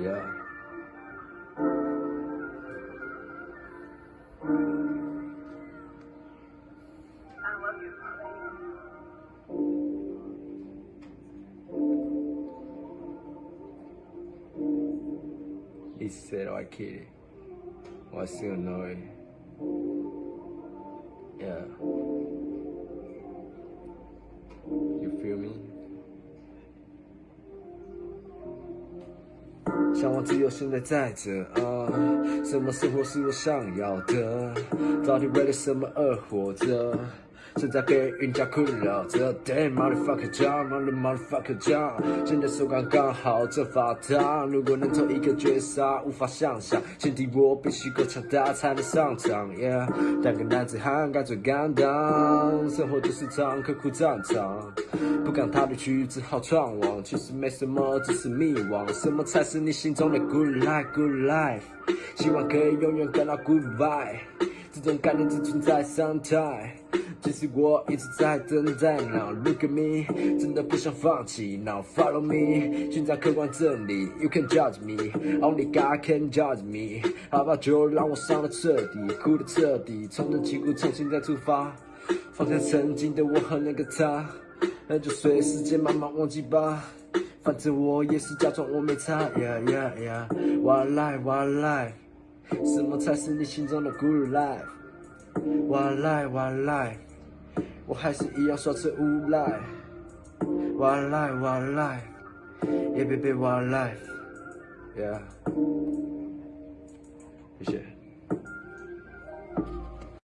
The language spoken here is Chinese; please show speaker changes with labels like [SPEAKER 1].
[SPEAKER 1] Yeah. He said, oh, I kid it. Well, I still know it. Yeah. 向往自由，现在在这啊！什么生活是我想要的？到底为了什么而活着？正在被人家困扰着，Damn motherfucker John，mother motherfucker John，现在手感刚好正发烫。如果能做一个绝杀，无法想象，前提我必须够强大才能上场。Yeah，当个男子汉该最敢当，生活就是场刻苦战场，不敢踏出去只好闯望。其实没什么，只是迷惘。什么才是你心中的 good life？Good life，希望可以永远感到 good vibe，这种概念只存在 sometime。其实我一直在等待，Now look at me，真的不想放弃，Now follow me，寻找客观真理，You can judge me，Only God can judge me，好吧，就让我伤的彻底，哭的彻底，重整旗鼓，重新再出发，放下曾经的我和那个他，那就随时间慢慢忘记吧，反正我也是假装我没差，Yeah yeah yeah，What life，What life，什么才是你心中的 Good life？What life，What life？我还是一样耍着无赖 One life, one life，Yeah baby，What life，Yeah，谢谢。